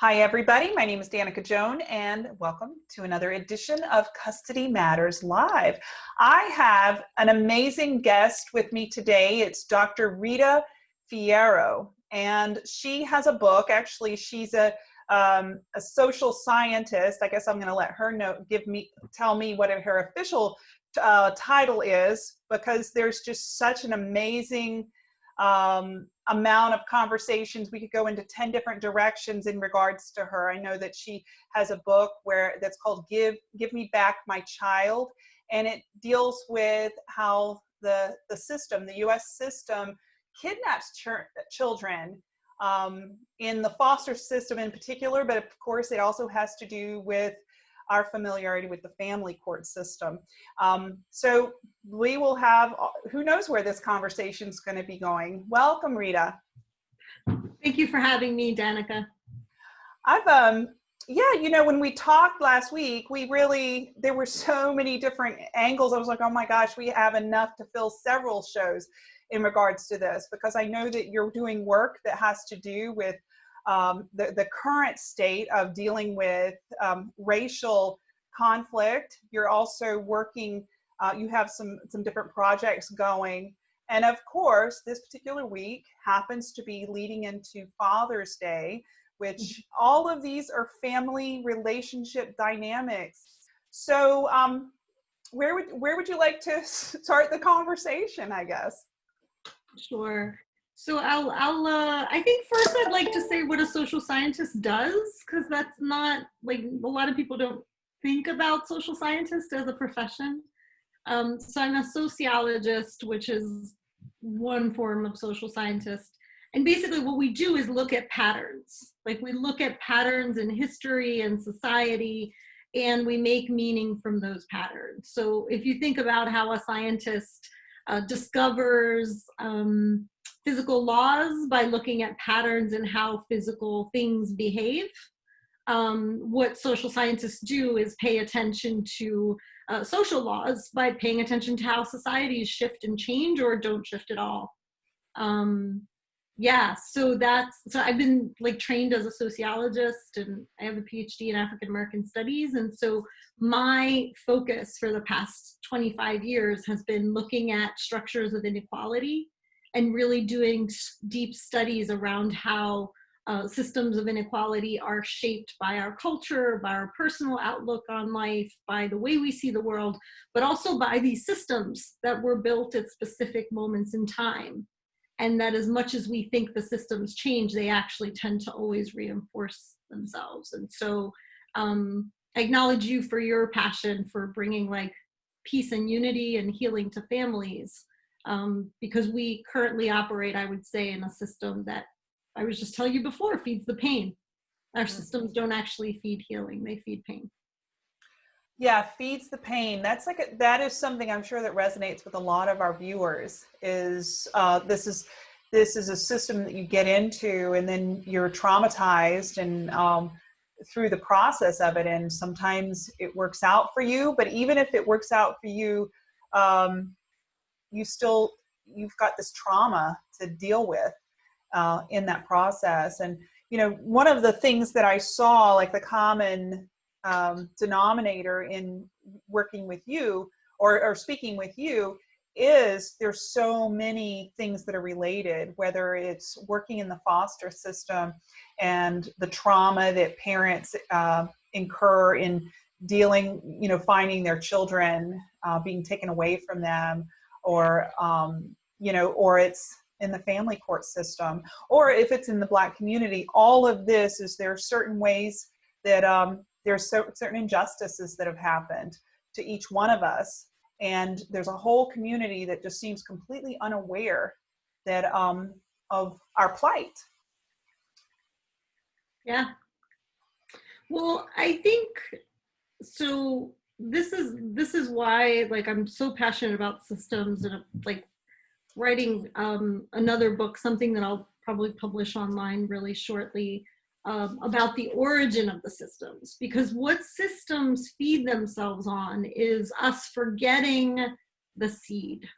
Hi, everybody. My name is Danica Joan, and welcome to another edition of Custody Matters Live. I have an amazing guest with me today. It's Dr. Rita Fierro, and she has a book. Actually, she's a um, a social scientist. I guess I'm going to let her know, give me, tell me what her official uh, title is, because there's just such an amazing um, amount of conversations. We could go into 10 different directions in regards to her. I know that she has a book where that's called Give, Give Me Back My Child. And it deals with how the, the system, the US system kidnaps ch children um, in the foster system in particular, but of course it also has to do with our familiarity with the family court system. Um, so we will have, who knows where this conversation is going to be going. Welcome, Rita. Thank you for having me, Danica. I've, um, yeah, you know, when we talked last week, we really, there were so many different angles. I was like, oh my gosh, we have enough to fill several shows in regards to this because I know that you're doing work that has to do with um, the, the current state of dealing with um, racial conflict. You're also working, uh, you have some, some different projects going. And of course, this particular week happens to be leading into Father's Day, which mm-hmm. all of these are family relationship dynamics. So um, where would where would you like to start the conversation, I guess? Sure. So I'll, I'll uh, I think first I'd like to say what a social scientist does, because that's not, like, a lot of people don't think about social scientist as a profession. Um, so I'm a sociologist, which is one form of social scientist. And basically what we do is look at patterns. Like we look at patterns in history and society, and we make meaning from those patterns. So if you think about how a scientist uh, discovers um, physical laws by looking at patterns and how physical things behave. Um, what social scientists do is pay attention to uh, social laws by paying attention to how societies shift and change or don't shift at all. Um, yeah, so that's, so I've been like trained as a sociologist and I have a PhD in African American studies. And so my focus for the past 25 years has been looking at structures of inequality and really doing deep studies around how uh, systems of inequality are shaped by our culture, by our personal outlook on life, by the way we see the world, but also by these systems that were built at specific moments in time. And that as much as we think the systems change, they actually tend to always reinforce themselves. And so um, I acknowledge you for your passion for bringing like peace and unity and healing to families um, because we currently operate, I would say, in a system that I was just telling you before feeds the pain. Our mm-hmm. systems don't actually feed healing; they feed pain. Yeah, feeds the pain. That's like a, that is something I'm sure that resonates with a lot of our viewers. Is uh, this is this is a system that you get into, and then you're traumatized, and um, through the process of it, and sometimes it works out for you. But even if it works out for you, um, you still you've got this trauma to deal with uh, in that process. And you know one of the things that i saw like the common um, denominator in working with you or, or speaking with you is there's so many things that are related whether it's working in the foster system and the trauma that parents uh, incur in dealing you know finding their children uh, being taken away from them or um, you know, or it's in the family court system, or if it's in the black community, all of this is there are certain ways that um, there's so, certain injustices that have happened to each one of us. And there's a whole community that just seems completely unaware that um, of our plight. Yeah. Well, I think so this is this is why like I'm so passionate about systems and like writing um, another book, something that I'll probably publish online really shortly um, about the origin of the systems because what systems feed themselves on is us forgetting the seed,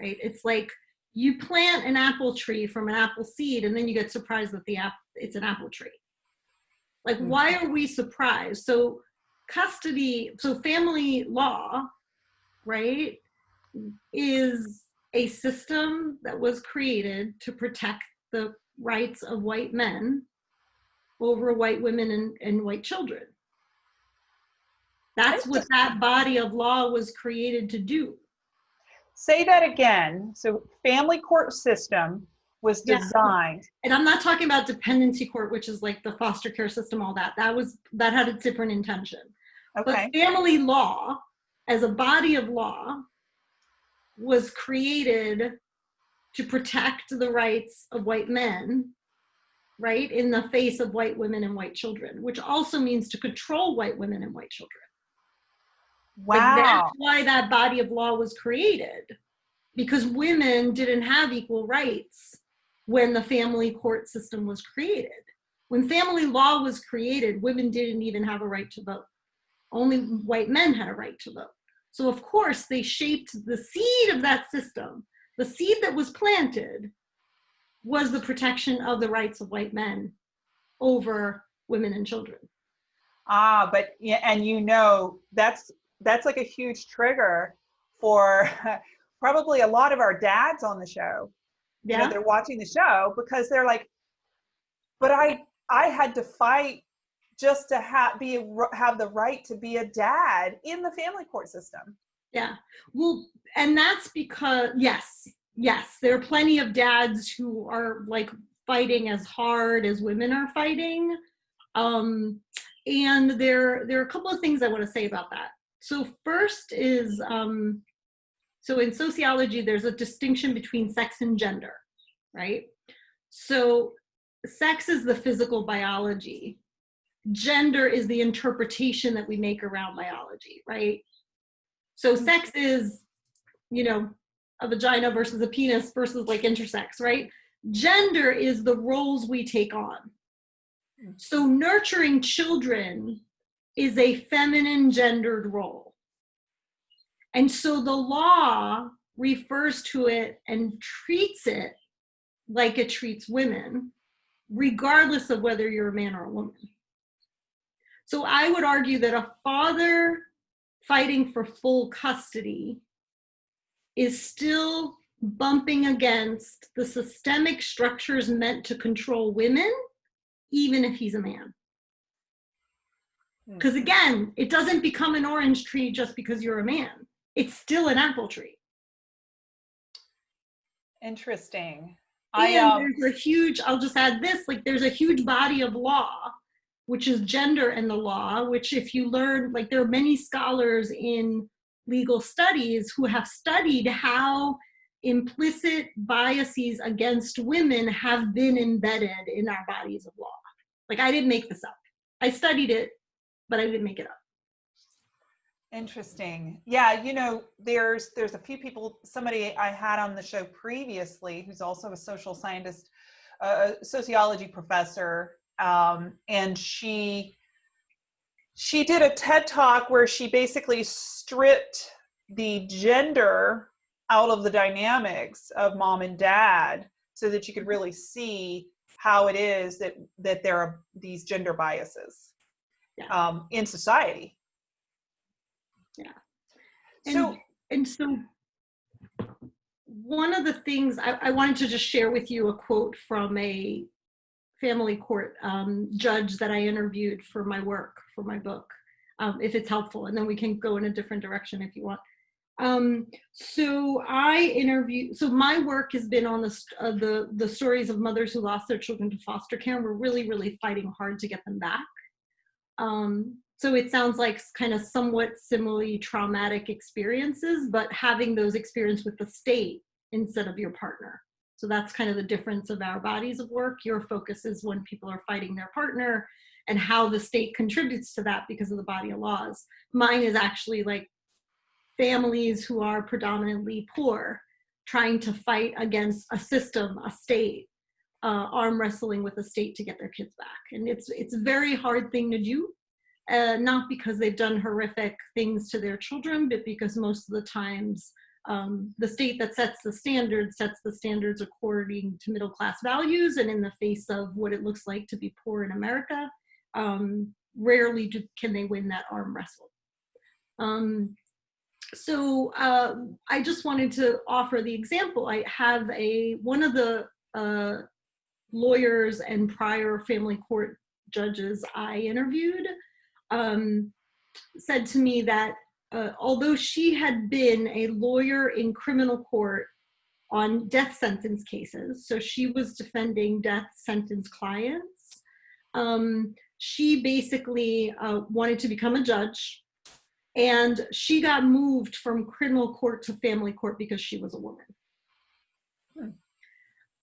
right? It's like you plant an apple tree from an apple seed and then you get surprised that the app it's an apple tree Like, Mhm. why are we surprised? So, custody, so family law, right, is a system that was created to protect the rights of white men over white women and, and white children. That's what that body of law was created to do. Say that again. So family court system was Yeah. designed. And I'm not talking about dependency court, which is like the foster care system, all that. That was that had a different intention. Okay. But family law, as a body of law, was created to protect the rights of white men, right, in the face of white women and white children, which also means to control white women and white children. Like, Wow. that's why that body of law was created, because women didn't have equal rights when the family court system was created. When family law was created, women didn't even have a right to vote. Only white men had a right to vote. So, of course, they shaped the seed of that system. The seed that was planted was the protection of the rights of white men over women and children. Ah, but and you know that's that's like a huge trigger for probably a lot of our dads on the show. You know, Yeah. they're watching the show because they're like, but I I had to fight just to have be have the right to be a dad in the family court system. Yeah. Well, and that's because, yes, yes, there are plenty of dads who are like fighting as hard as women are fighting. Um, and there, there are a couple of things I want to say about that. So, first is um, so in sociology, there's a distinction between sex and gender, right? So, sex is the physical biology, gender is the interpretation that we make around biology, right? So mm-hmm. sex is, you know, a vagina versus a penis versus like intersex, right? Gender is the roles we take on. Mm. So nurturing children is a feminine gendered role. And so the law refers to it and treats it like it treats women, regardless of whether you're a man or a woman. So I would argue that a father fighting for full custody is still bumping against the systemic structures meant to control women, even if he's a man. Hmm. Because again, it doesn't become an orange tree just because you're a man, it's still an apple tree. Interesting. And I um, there's a huge, I'll just add this like, there's a huge body of law, which is gender in the law, which, if you learn, like, there are many scholars in legal studies who have studied how implicit biases against women have been embedded in our bodies of law. Like, I didn't make this up. I studied it, but I didn't make it up. Interesting. Yeah, you know, there's there's a few people. Somebody I had on the show previously, who's also a social scientist, uh, a sociology professor, um, and she she did a TED talk where she basically stripped the gender out of the dynamics of mom and dad, so that you could really see how it is that that there are these gender biases Yeah. um, in society. So and, and so one of the things I, I wanted to just share with you a quote from a family court um, judge that I interviewed for my work, for my book, um, if it's helpful, and then we can go in a different direction if you want. Um, so I interview. So my work has been on the uh, the the stories of mothers who lost their children to foster care. And we're really, really fighting hard to get them back. Um, so it sounds like kind of somewhat similarly traumatic experiences, but having those experiences with the state instead of your partner. So that's kind of the difference of our bodies of work. Your focus is when people are fighting their partner and how the state contributes to that because of the body of laws. Mine is actually like families who are predominantly poor trying to fight against a system, a state, uh, arm wrestling with the state to get their kids back. And it's it's a very hard thing to do uh, not because they've done horrific things to their children, but because most of the times um, the state that sets the standards sets the standards according to middle class values and in the face of what it looks like to be poor in America. um, rarely do, can they win that arm wrestle. Um, so uh, I just wanted to offer the example. I have a one of the uh, lawyers and prior family court judges I interviewed um, said to me that uh, although she had been a lawyer in criminal court on death sentence cases, so she was defending death sentence clients, um, she basically uh, wanted to become a judge and she got moved from criminal court to family court because she was a woman.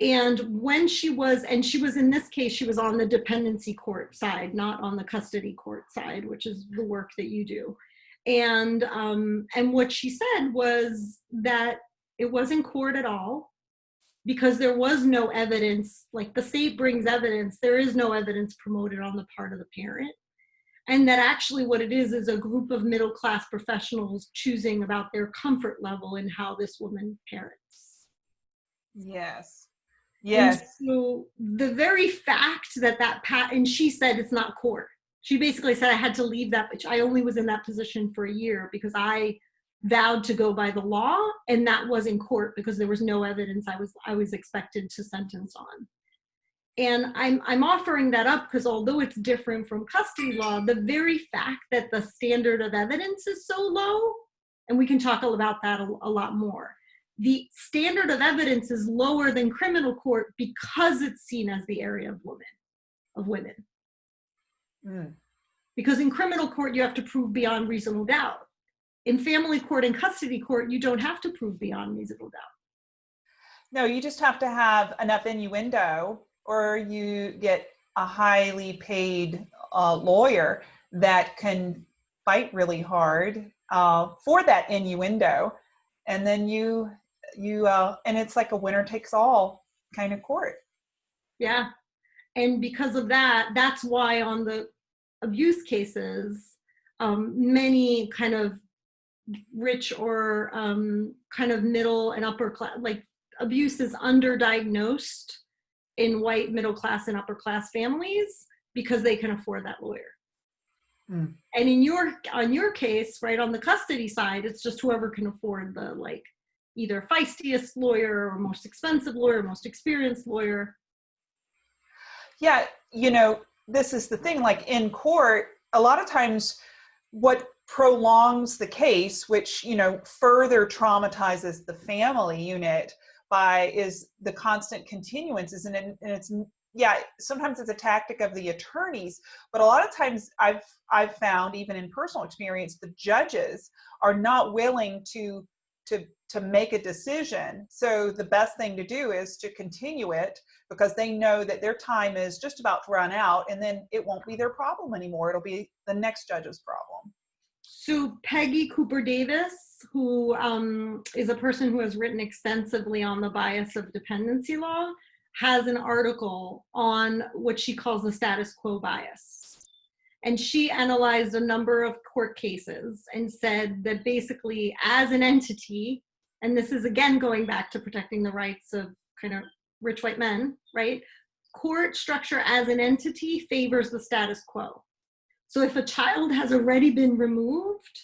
And when she was, and she was in this case, she was on the dependency court side, not on the custody court side, which is the work that you do. And um, and what she said was that it wasn't court at all because there was no evidence. Like the state brings evidence, there is no evidence promoted on the part of the parent and that actually what it is is a group of middle class professionals choosing about their comfort level in how this woman parents. Yes. And Yes. so the very fact that that pat and she said it's not court. She basically said I had to leave that, which I only was in that position for a year because I vowed to go by the law and that was in court because there was no evidence I was I was expected to sentence on. And I'm, I'm offering that up because although it's different from custody law, the very fact that the standard of evidence is so low, and we can talk about that a, a lot more, the standard of evidence is lower than criminal court because it's seen as the area of women, of women. Mm. Because in criminal court, you have to prove beyond reasonable doubt. In family court and custody court, you don't have to prove beyond reasonable doubt. No, you just have to have enough innuendo or you get a highly paid uh, lawyer that can fight really hard uh, for that innuendo and then you you uh, and it's like a winner takes all kind of court Yeah. And because of that, that's why on the abuse cases, um, many kind of rich or um, kind of middle and upper class, like abuse is underdiagnosed in white middle class and upper class families because they can afford that lawyer. Hmm. And in your on your case, right on the custody side, it's just whoever can afford the like either feistiest lawyer or most expensive lawyer, most experienced lawyer. yeah you know this is the thing like in court a lot of times what prolongs the case which you know further traumatizes the family unit by is the constant continuances and, and it's yeah sometimes it's a tactic of the attorneys but a lot of times i've i've found even in personal experience the judges are not willing to to to make a decision. So the best thing to do is to continue it because they know that their time is just about to run out and then it won't be their problem anymore. It'll be the next judge's problem. So Peggy Cooper Davis, who um, is a person who has written extensively on the bias of dependency law, has an article on what she calls the status quo bias. And she analyzed a number of court cases and said that basically, as an entity, and this is again going back to protecting the rights of kind of rich white men, right? Court structure as an entity favors the status quo. So if a child has already been removed,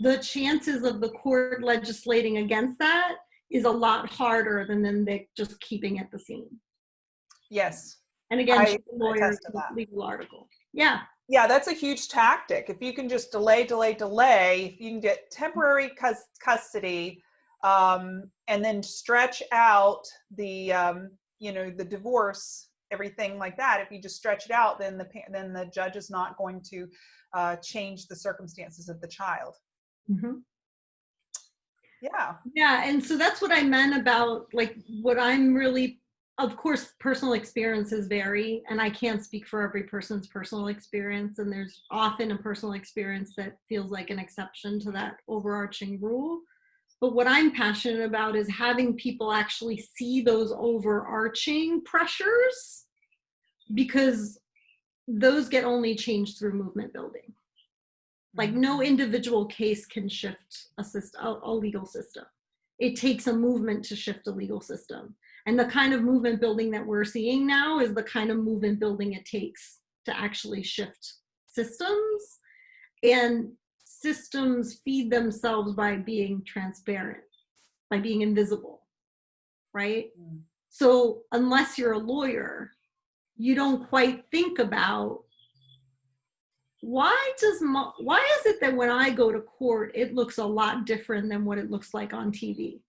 the chances of the court legislating against that is a lot harder than them they just keeping at the scene. yes And again, I she's a lawyer, legal article. Yeah, yeah that's a huge tactic if you can just delay delay delay if you can get temporary cus- custody um, and then stretch out the um, you know the divorce everything like that if you just stretch it out then the then the judge is not going to uh, change the circumstances of the child Mhm. yeah yeah, and so that's what I meant about like what I'm really. Of course, personal experiences vary, and I can't speak for every person's personal experience. And there's often a personal experience that feels like an exception to that overarching rule. But what I'm passionate about is having people actually see those overarching pressures because those get only changed through movement building. Like no mm-hmm. individual case can shift a system, a, a legal system. It takes a movement to shift a legal system. And the kind of movement building that we're seeing now is the kind of movement building it takes to actually shift systems. And systems feed themselves by being transparent by being invisible right? Mm. so unless you're a lawyer you don't quite think about why does why is it that when i go to court it looks a lot different than what it looks like on tv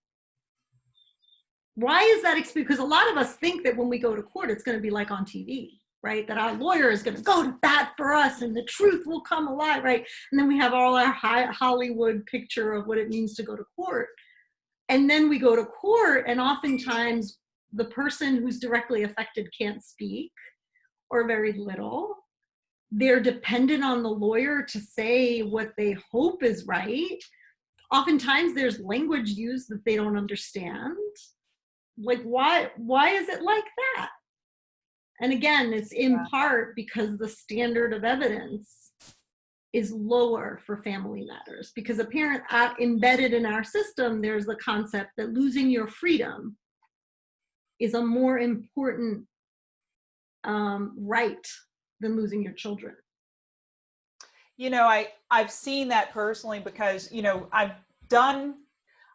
why is that experience because a lot of us think that when we go to court it's going to be like on tv right? That our lawyer is going to go to bat for us and the truth will come alive right? And then we have all our hollywood picture of what it means to go to court. And then we go to court and oftentimes the person who's directly affected can't speak or very little. They're dependent on the lawyer to say what they hope is right. Oftentimes there's language used that they don't understand like why why is it like that and again it's in Yeah. part because the standard of evidence is lower for family matters because apparent uh, embedded in our system there's the concept that losing your freedom is a more important um, right than losing your children you know i i've seen that personally because you know i've done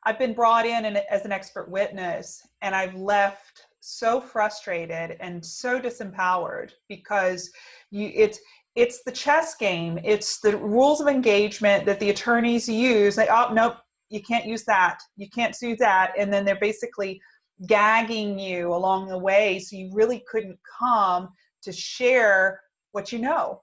i've been brought in and as an expert witness and i've left so frustrated and so disempowered because you it's it's the chess game. It's the rules of engagement that the attorneys use. Like oh nope you can't use that. You can't do that. And then they're basically gagging you along the way so you really couldn't come to share what you know.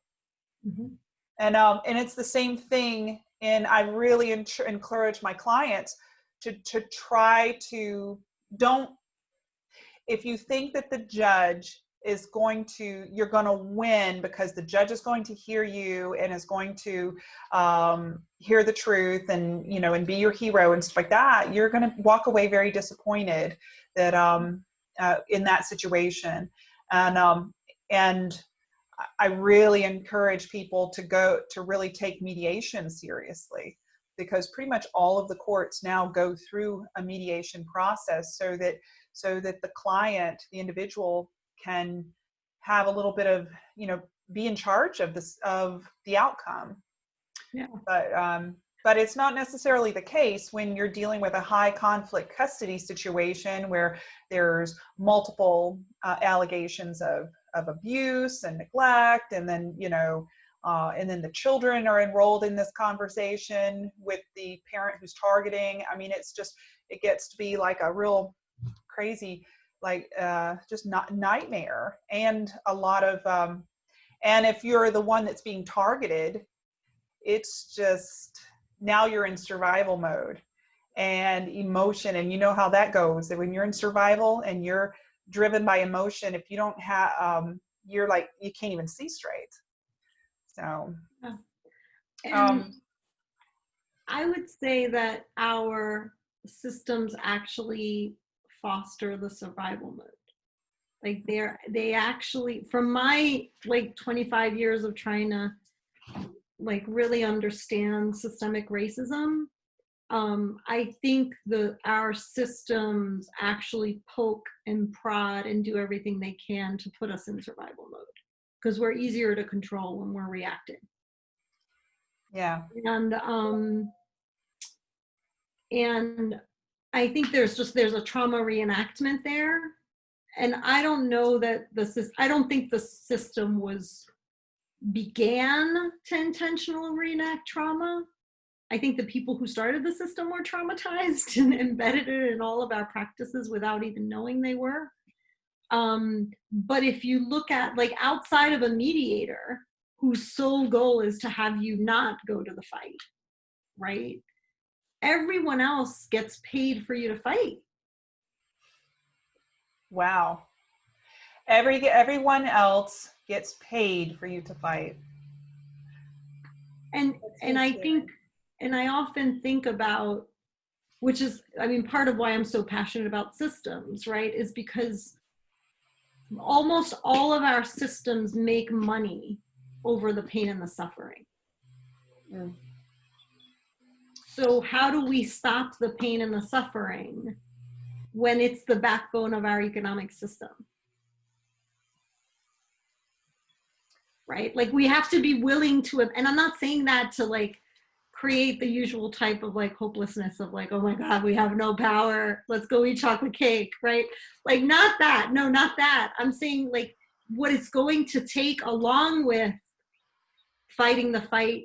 And um and it's the same thing and i really encourage my clients to to try to don't if you think that the judge is going to you're going to win because the judge is going to hear you and is going to um, hear the truth and you know and be your hero and stuff like that you're going to walk away very disappointed that um, uh, in that situation. And um, and I really encourage people to go to really take mediation seriously because pretty much all of the courts now go through a mediation process so that so that the client, the individual can have a little bit of, you know, be in charge of this of the outcome. Yeah. But um but it's not necessarily the case when you're dealing with a high conflict custody situation where there's multiple uh, allegations of of abuse and neglect and then you know uh, and then the children are enrolled in this conversation with the parent who's targeting. I mean it's just it gets to be like a real crazy like uh, just not nightmare and a lot of um, and if you're the one that's being targeted it's just now you're in survival mode and emotion and you know how that goes that when you're in survival and you're driven by emotion if you don't have um you're like you can't even see straight so And um I would say that our systems actually foster the survival mode. Like they're they actually from my like 25 years of trying to like really understand systemic racism, um, I think the our systems actually poke and prod and do everything they can to put us in survival mode because we're easier to control when we're reacting. Yeah. And um and i think there's just there's a trauma reenactment there. And i don't know that the i don't think the system was began to intentionally reenact trauma. I think the people who started the system were traumatized and embedded it in all of our practices without even knowing they were um but if you look at like outside of a mediator whose sole goal is to have you not go to the fight, right? Everyone else gets paid for you to fight. wow every everyone else gets paid for you to fight And That's and I think and I often think about which is I mean part of why I'm so passionate about systems, right? Is because almost all of our systems make money over the pain and the suffering. Mm. So how do we stop the pain and the suffering when it's the backbone of our economic system? right? Like we have to be willing to, and I'm not saying that to like create the usual type of like hopelessness of like, oh my God, we have no power. Let's go eat chocolate cake, right? Like not that, no, not that. I'm saying like what it's going to take along with fighting the fight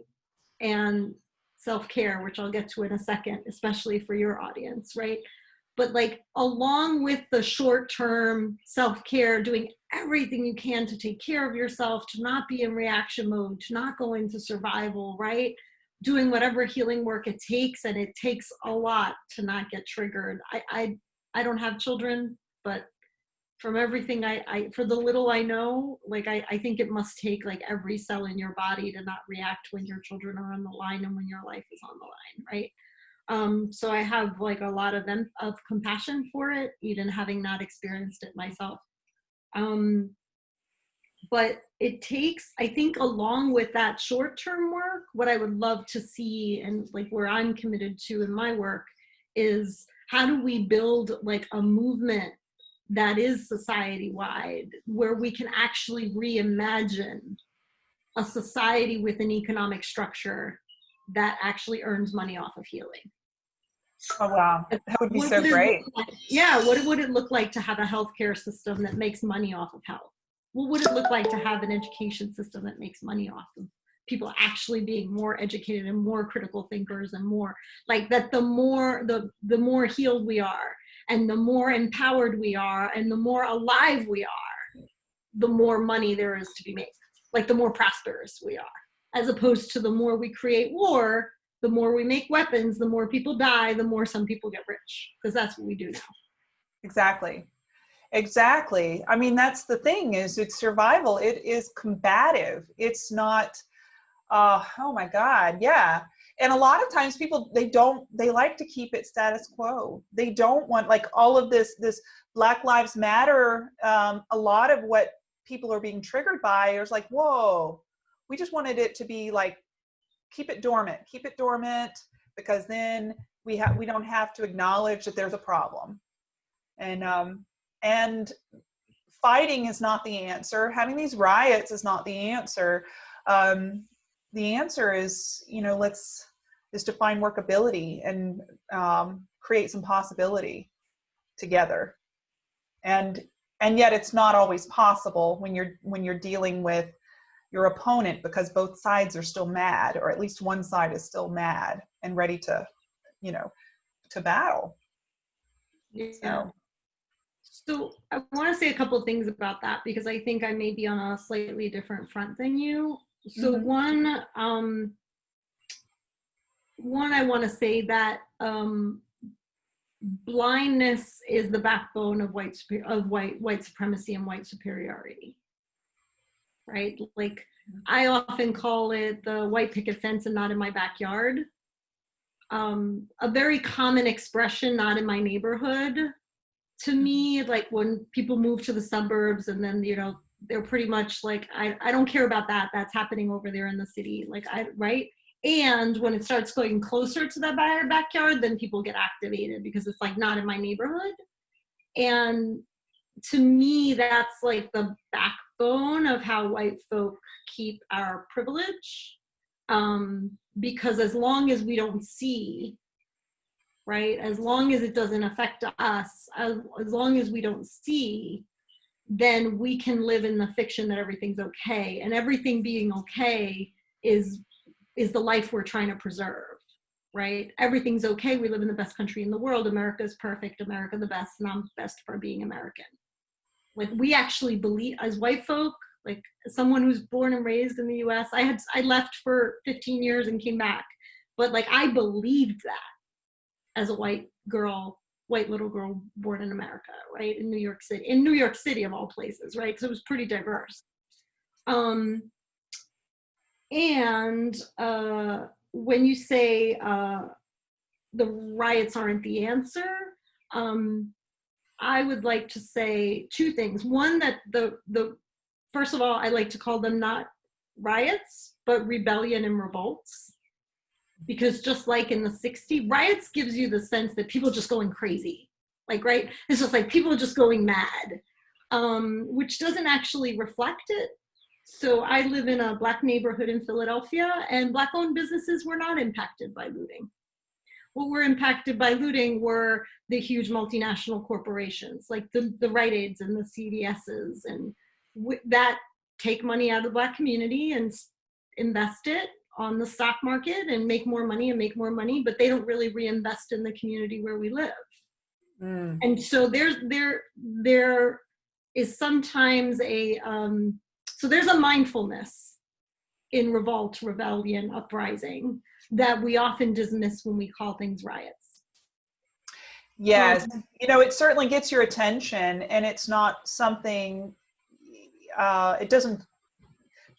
and self-care, which I'll get to in a second, especially for your audience, right? But like along with the short-term self-care, doing everything you can to take care of yourself, to not be in reaction mode, to not go into survival, right? Doing whatever healing work it takes, and it takes a lot to not get triggered. I I, I don't have children, but from everything I, I for the little I know, like I, I think it must take like every cell in your body to not react when your children are on the line and when your life is on the line, right? Um, so I have like a lot of them of compassion for it, even having not experienced it myself. Um, but it takes, I think, along with that short-term work, what I would love to see and like where I'm committed to in my work is how do we build like a movement that is society-wide, where we can actually reimagine a society with an economic structure that actually earns money off of healing. Oh wow, that would be What so would great. like- Yeah, what would it look like to have a healthcare system that makes money off of health? What would it look like to have an education system that makes money off of people actually being more educated and more critical thinkers and more like that the more the the more healed we are and the more empowered we are and the more alive we are the more money there is to be made like the more prosperous we are as opposed to the more we create war the more we make weapons the more people die the more some people get rich because that's what we do now Exactly. Exactly. I mean, that's the thing is it's survival. It is combative. It's not, uh, oh my God. Yeah. And a lot of times people, they don't, they like to keep it status quo. They don't want like all of this, this Black Lives Matter. Um, a lot of what people are being triggered by is like, whoa, we just wanted it to be like, keep it dormant, keep it dormant, because then we have, we don't have to acknowledge that there's a problem and um, and fighting is not the answer. Having these riots is not the answer. Um, the answer is, you know, let's is to find workability and um, create some possibility together. And and yet it's not always possible when you're when you're dealing with your opponent because both sides are still mad, or at least one side is still mad and ready to, you know, to battle. So. So I want to say a couple of things about that because I think I may be on a slightly different front than you. So Mhm. one, um, one, I want to say that um, blindness is the backbone of white of white white supremacy and white superiority. Right? Like I often call it the white picket fence and not in my backyard. Um, a very common expression, not in my neighborhood, to me like when people move to the suburbs and then you know they're pretty much like I, I don't care about that that's happening over there in the city like i right? And when it starts going closer to back- backyard then people get activated because it's like not in my neighborhood. And to me that's like the backbone of how white folk keep our privilege um, because as long as we don't see right? As long as it doesn't affect us, as, as long as we don't see, then we can live in the fiction that everything's okay. And everything being okay is, is the life we're trying to preserve, right? Everything's okay. We live in the best country in the world. America is perfect. America the best, and I'm best for being American. Like we actually believe, as white folk, like someone who's born and raised in the U.S., I had I left for 15 years and came back, but like I believed that as a white girl, white little girl born in America, right? In New York City, in New York City of all places, right? So it was pretty diverse. Um, and uh, when you say uh, the riots aren't the answer, um, I would like to say two things. One, that the, the first of all, I like to call them not riots, but rebellion and revolts because just like in the 60s riots gives you the sense that people are just going crazy. Like right? It's just like people are just going mad um, which doesn't actually reflect it. So I live in a black neighborhood in Philadelphia and black owned businesses were not impacted by looting. What were impacted by looting were the huge multinational corporations like the, the Rite Aids and the CVSs and that take money out of the black community and invest it on the stock market and make more money and make more money, but they don't really reinvest in the community where we live. Mm. And so there's there there is sometimes a um, so there's a mindfulness in revolt, rebellion, uprising that we often dismiss when we call things riots. Yes, you know, it certainly gets your attention and it's not something, uh, it doesn't,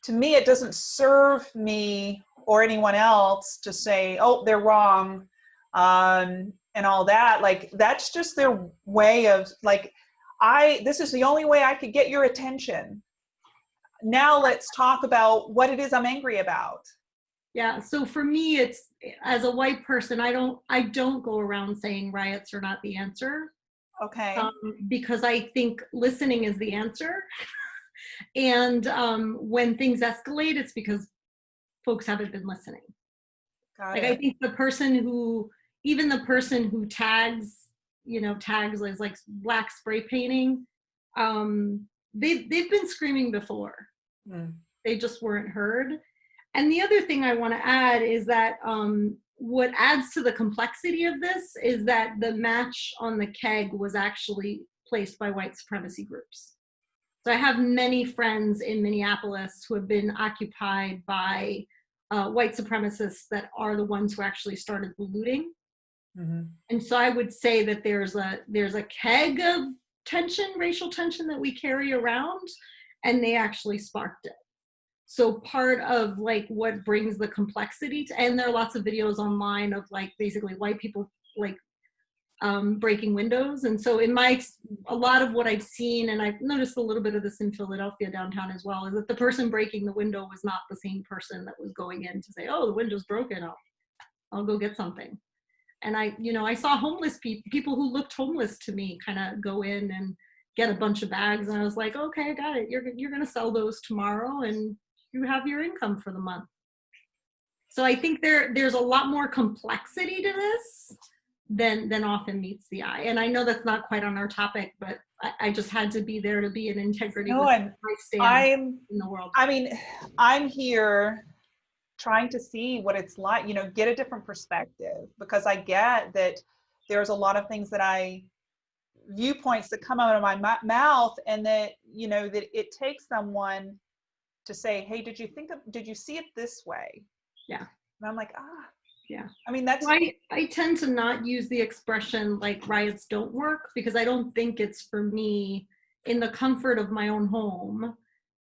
to me, it doesn't serve me or anyone else to say, oh, they're wrong um, and all that. Like, that's just their way of, like, I, this is the only way I could get your attention. Now let's talk about what it is I'm angry about. Yeah, so for me, it's as a white person, I don't I don't go around saying riots are not the answer. Okay. Um, because I think listening is the answer. and um, when things escalate, it's because folks haven't been listening. Got like it. I think the person who, even the person who tags, you know, tags as like black spray painting, um, they they've been screaming before. Mm. They just weren't heard. And the other thing I want to add is that um, what adds to the complexity of this is that the match on the keg was actually placed by white supremacy groups. So I have many friends in Minneapolis who have been occupied by uh, white supremacists that are the ones who actually started the looting. Mm-hmm. And so I would say that there's a there's a keg of tension, racial tension that we carry around, and they actually sparked it so part of like what brings the complexity to and there are lots of videos online of like basically white people like um, breaking windows. And so in my a lot of what i've seen and i've noticed a little bit of this in philadelphia downtown as well is that the person breaking the window was not the same person that was going in to say oh the window's broken. I'll, I'll go get something. And i you know i saw homeless people people who looked homeless to me kind of go in and get a bunch of bags. And i was like okay i got it. You're, you're gonna sell those tomorrow and you have your income for the month. So I think there there's a lot more complexity to this than than often meets the eye. And I know that's not quite on our topic, but I, I just had to be there to be an integrity No, with I'm, in the world. I mean, I'm here trying to see what it's like, you know, get a different perspective because I get that there's a lot of things that I viewpoints that come out of my mou- mouth and that, you know, that it takes someone to say, hey, did you think of, did you see it this way? Yeah. And I'm like, ah, Yeah. I mean, that's, I, I tend to not use the expression like riots don't work because I don't think it's for me in the comfort of my own home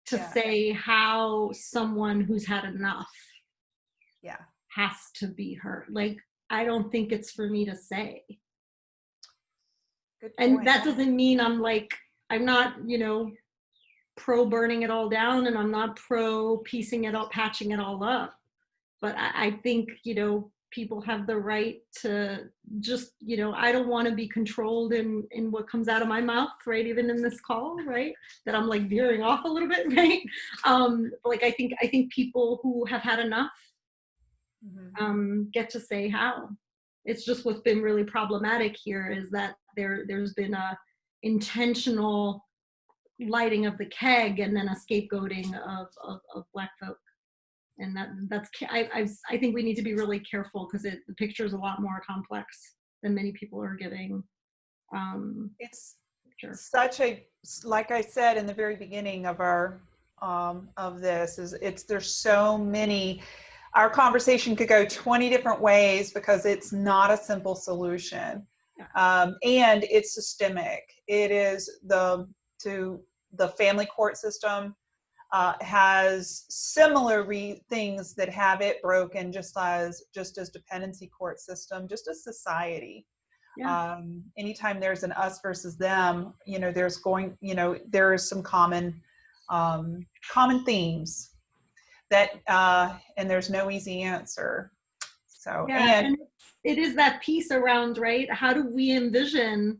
to Yeah. say how someone who's had enough yeah. has to be hurt Like, I don't think it's for me to say. Good And that doesn't mean I'm like, I'm not, you know, pro burning it all down and I'm not pro piecing it up, patching it all up. But I, I think, you know, people have the right to just, you know, I don't want to be controlled in in what comes out of my mouth, right? Even in this call, right? That I'm like veering off a little bit, right? Um, like I think I think people who have had enough Mhm. um, get to say how. It's just what's been really problematic here is that there there's been a intentional lighting of the keg and then a scapegoating of, of, of black folk. And that that's I, I I think we need to be really careful because the picture is a lot more complex than many people are giving. Um, It's sure. such a like i said in the very beginning of our um, of this is it's there's so many our conversation could go 20 different ways because it's not a simple solution Yeah. um, and it's systemic it is the to the family court system uh, has similar re- things that have it broken just as just as dependency court system just as society Yeah. um, anytime there's an us versus them, you know, there's going, you know, there is some common, um, common themes that, uh, and there's no easy answer. So, Yeah, and and it is that piece around, right? How do we envision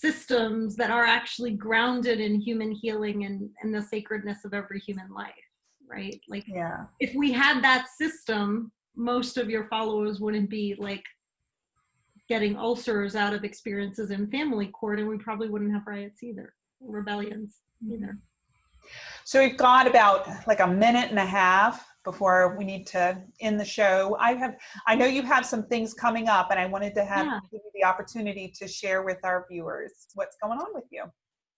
systems that are actually grounded in human healing and, and the sacredness of every human life? right? Like Yeah. if we had that system, most of your followers wouldn't be like getting ulcers out of experiences in family court, and we probably wouldn't have riots either, rebellions either. So we've got about like a minute and a half before we need to end the show. I have, I know you have some things coming up and I wanted to have Yeah. give you the opportunity to share with our viewers what's going on with you.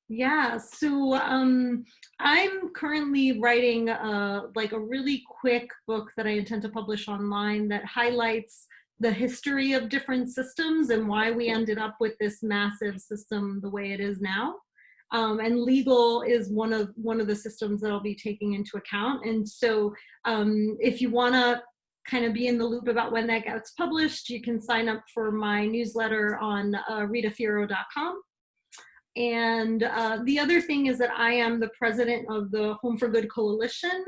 Yeah, so um, I'm currently writing uh, like a really quick book that I intend to publish online that highlights the history of different systems and why we ended up with this massive system the way it is now. Um, and legal is one of one of the systems that I'll be taking into account. And so, um, if you want to kind of be in the loop about when that gets published, you can sign up for my newsletter on uh, ritafiero.com. And uh, the other thing is that I am the president of the Home for Good Coalition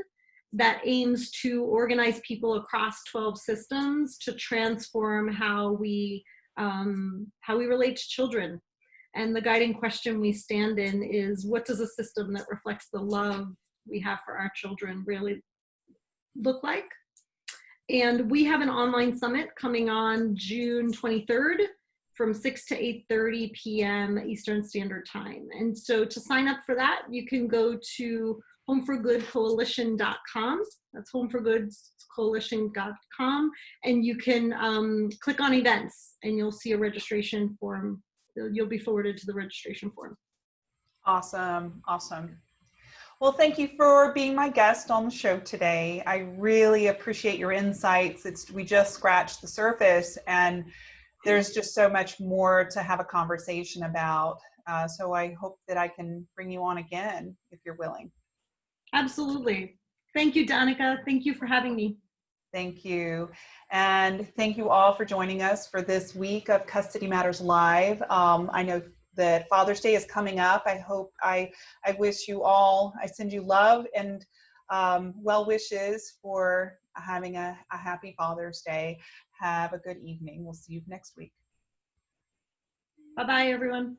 that aims to organize people across 12 systems to transform how we um, how we relate to children. And the guiding question we stand in is what does a system that reflects the love we have for our children really look like? And we have an online summit coming on June 23rd from 6 to 8.30 p.m. Eastern Standard Time. And so to sign up for that, you can go to homeforgoodcoalition.com. That's homeforgoodcoalition.com. And you can um, click on events and you'll see a registration form. You'll be forwarded to the registration form. Awesome, awesome. Well, thank you for being my guest on the show today. I really appreciate your insights. It's we just scratched the surface, and there's just so much more to have a conversation about. Uh, so I hope that I can bring you on again if you're willing. Absolutely. Thank you, Danica. Thank you for having me. Thank you. And thank you all for joining us for this week of Custody Matters Live. Um, I know that Father's Day is coming up. I hope I, I wish you all, I send you love and um, well wishes for having a, a happy Father's Day. Have a good evening. We'll see you next week. Bye bye, everyone.